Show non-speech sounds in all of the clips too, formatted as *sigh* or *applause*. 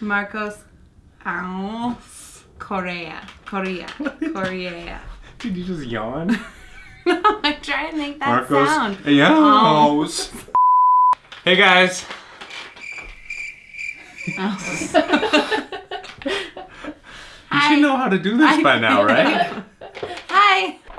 Marcos Alves Correa. Korea. Correa. *laughs* Did you just yawn? *laughs* no, I'm trying to make that Marcos. sound. Yos. Oh. *laughs* Hey guys. Oh. You should know how to do this I- by now, right?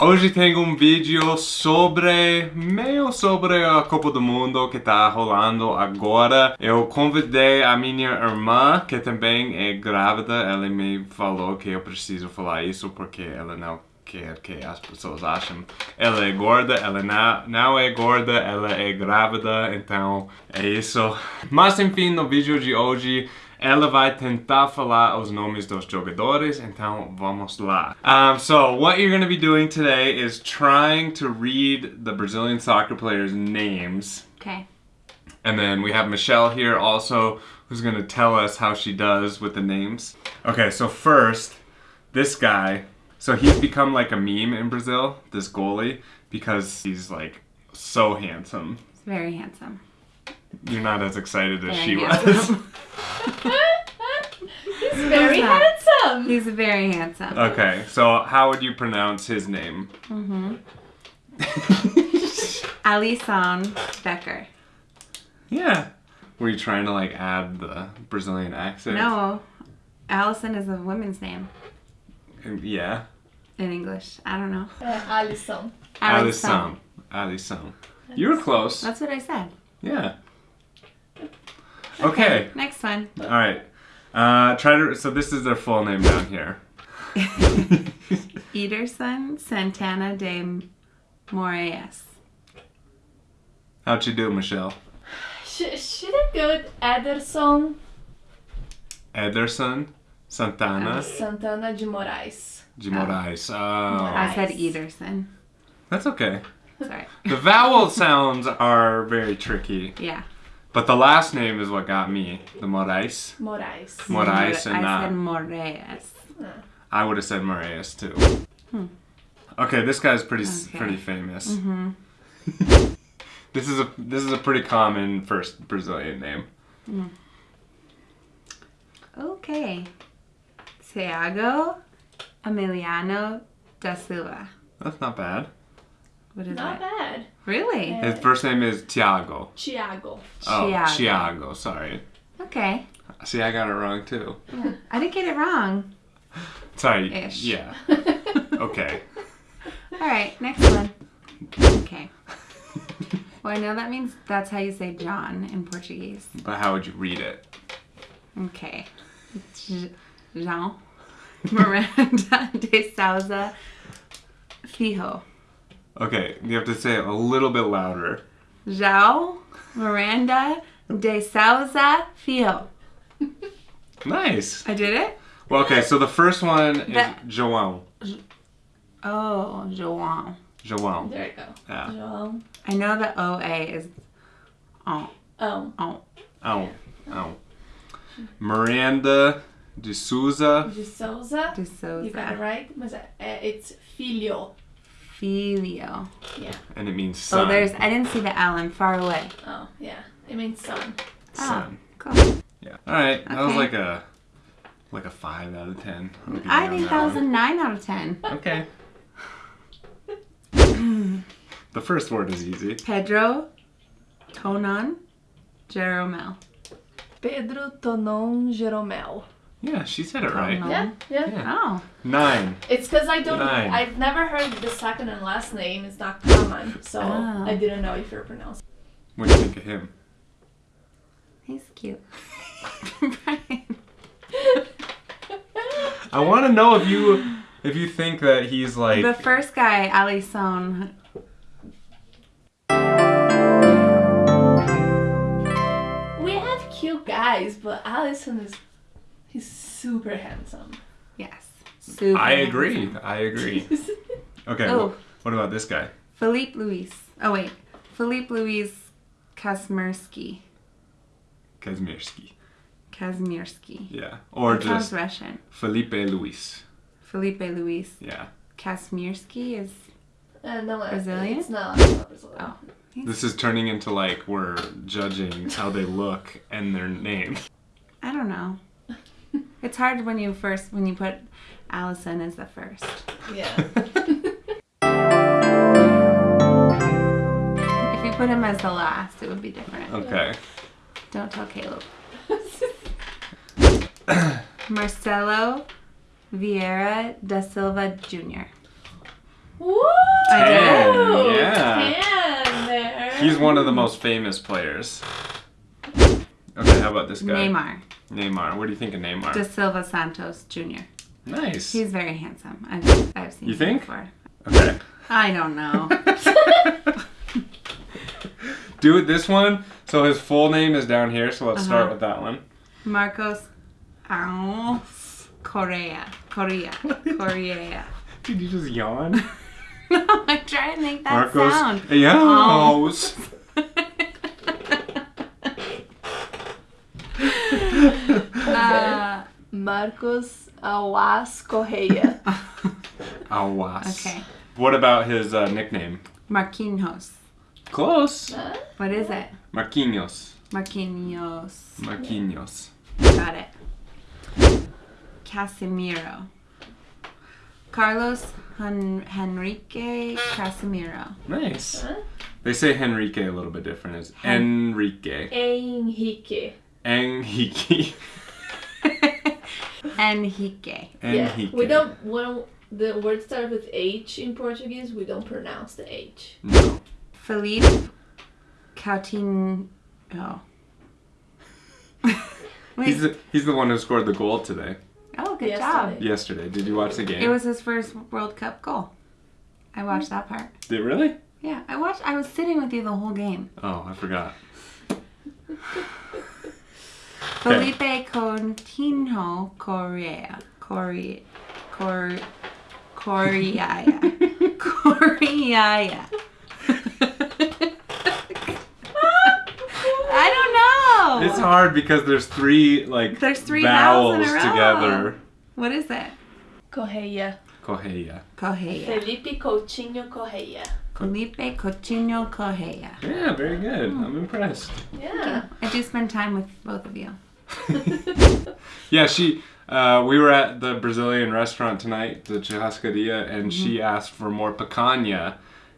Hoje tenho um vídeo sobre, meio sobre a Copa do Mundo que tá rolando agora. Eu convidei a minha irmã, que também é grávida. Ela me falou que eu preciso falar isso porque ela não quer que as pessoas achem. Ela é gorda, ela não, não é gorda, ela é grávida, então é isso. Mas enfim, no vídeo de hoje ela vai tentar falar os nomes dos jogadores, então vamos lá. Um, so, what you're going to be doing today is trying to read the Brazilian soccer players' names. Okay. And then we have Michelle here also, who's going to tell us how she does with the names. Okay, so first, this guy. So he's become like a meme in Brazil, this goalie, because he's like so handsome. It's very handsome. You're not as excited as Very she was. *laughs* He's very Who's that? handsome. He's very handsome. Okay, so how would you pronounce his name? Mm-hmm. *laughs* Alisson Becker. yeah. Were you trying to like add the Brazilian accent? No, Allison is a woman's name Yeah. in English. I don't know. Uh, Alison. Alisson. Alisson. You were close. That's what I said. Yeah. Okay. Next one. All right. Uh, try to. So this is their full name down here. *laughs* Ederson Santana de Moraes. How'd you do, Michelle? Sh- should I go with Ederson Ederson Santana Santana de Moraes? de Moraes. Oh, I said Ederson. that's okay. Sorry. The vowel sounds are very tricky, Yeah. But the last name is what got me. The Moraes. Moraes. Moraes and I not. said Moraes. I would have said Moraes too. Hmm. Okay, this guy's pretty Okay. pretty famous. Mm-hmm. *laughs* This is a this is a pretty common first Brazilian name. Okay. Thiago Emiliano da Silva. That's not bad. What is Not it? bad. Really? Yeah. His first name is Tiago. Thiago. Oh, Thiago. Thiago. Sorry. Okay. See, I got it wrong too. I didn't get it wrong. Sorry. Ish. Yeah. *laughs* Okay. All right, next one. Okay. Well, I know that means that's how you say John in Portuguese. But how would you read it? Okay. J- Jean Miranda *laughs* de Souza Fijo. Okay, you have to say it a little bit louder. João Miranda de Souza Fijo. Nice. I did it? Well, okay, so the first one is That- João. Oh, João. João. There you go. Yeah. João. I know the OA is oh, Oh. oh. Oh. Oh. Miranda de Souza. De Souza. De Souza. You got it right. Mas é, é- it's filho. Filio. Yeah. And it means Oh, there's, I didn't see the L. I'm far away. Oh, yeah. It means son. Ah, son. Oh, cool. Yeah. All right. That was like a like a five out of ten. I'll give you I on think that was a one. 9 out of 10. *laughs* Okay. *laughs* the first word is easy. Pedro Tonon Geromel. Pedro Tonon Geromel. Yeah, she said it right. Tonon. Yeah, yeah. Yeah. Oh. Nine. It's because I don't. Nine. I've never heard the second and last name. It's not common, so Oh. I didn't know if you're pronouncing. What do you think of him? he's cute. Brian. *laughs* *laughs* I want to know if you if you think that he's like The first guy, Alisson. We have cute guys, but Alisson is. He's super handsome. Yes. Super I agree. handsome. I agree. *laughs* Okay. Oh. wh- What about this guy? Philippe Louis. Oh, wait. Philippe Louis Kasmirski. Kazmierski. Kasmirski. Yeah. Or That just Russian. Felipe Luis. Felipe Luis Yeah. Kasmirski is. Uh, no, Brazilian? It's not. It's not Brazilian. Oh. This is turning into like we're judging how they look and their name. I don't know. It's hard when you first when you put Alisson as the first. Yeah. *laughs* If you put him as the last, it would be different. Okay. Don't tell Caleb. *laughs* *coughs* Marcelo Vieira da Silva Jr. Woo! I did it. Ooh, yeah. Ten there. He's one of the most famous players. Okay, how about this guy? Neymar Neymar. What do you think of Neymar? da Silva Santos Jr. nice. He's very handsome. I've, I've seen You think? before. Okay. I don't know. *laughs* Do this one. So his full name is down here. So let's start Uh-huh. with that one. Marcos Ao Correa. Correa. *laughs* Correa. Did you just yawn? *laughs* no, I'm trying to make that Marcos. sound. Yos. uh, Marcos Awas Correia. Awas. *laughs* okay. What about his uh, nickname? Marquinhos. Close. Huh? What is it? Marquinhos. Marquinhos. Marquinhos. Got it. Casemiro. Carlos Hen- Henrique Casemiro. Nice. Huh? They say Henrique a little bit different. It's Hen- Enrique. Henrique. Enrique. *laughs* Enrique. Yeah. Enrique. We don't when the word starts with H in Portuguese, we don't pronounce the H. No. Felipe Coutinho. Oh. *laughs* He's the, he's the one who scored the goal today. oh, good Yesterday. job. Yesterday. Did you watch the game? It was his first World Cup goal. I watched that part. Did it really? Yeah, I watched. I was sitting with you the whole game. Oh, I forgot. *laughs* Felipe Coutinho Correa. Correa. Cor. Correa. *laughs* Correa. I don't know. It's hard because there's three like There's three vowels vowels in a row. together. What is it? Correia. Correia. Correa. Felipe Coutinho Correia. Felipe Coutinho Correa. Yeah, very good. Hmm. I'm impressed. Yeah. I do spend time with both of you. *laughs* Yeah, she. Uh, we were at the Brazilian restaurant tonight, the Churrascaria, and she mm-hmm. asked for more picanha,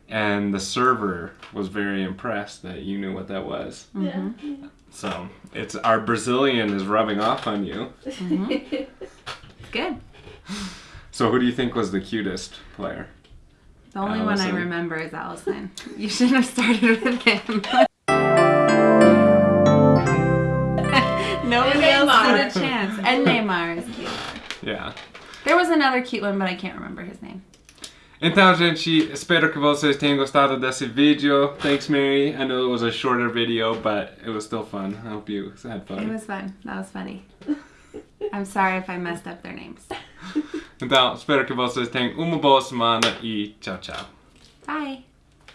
and the server was very impressed that you knew what that was. Mm-hmm. Yeah. So it's our Brazilian is rubbing off on you. Mm-hmm. *laughs* Good. So who do you think was the cutest player? The only one I remember is Alisson. *laughs* You shouldn't have started with him. *laughs* Nobody And else had a chance. And Neymar is cute. Yeah. There was another cute one, but I can't remember his name. Então, gente, espero que vocês tenham gostado desse vídeo. Thanks, Mary. I know it was a shorter video, but it was still fun. I hope you had fun. It was fun. That was funny. I'm sorry if I messed up their names. Então, espero que vocês tenham uma boa semana e tchau, tchau. Bye.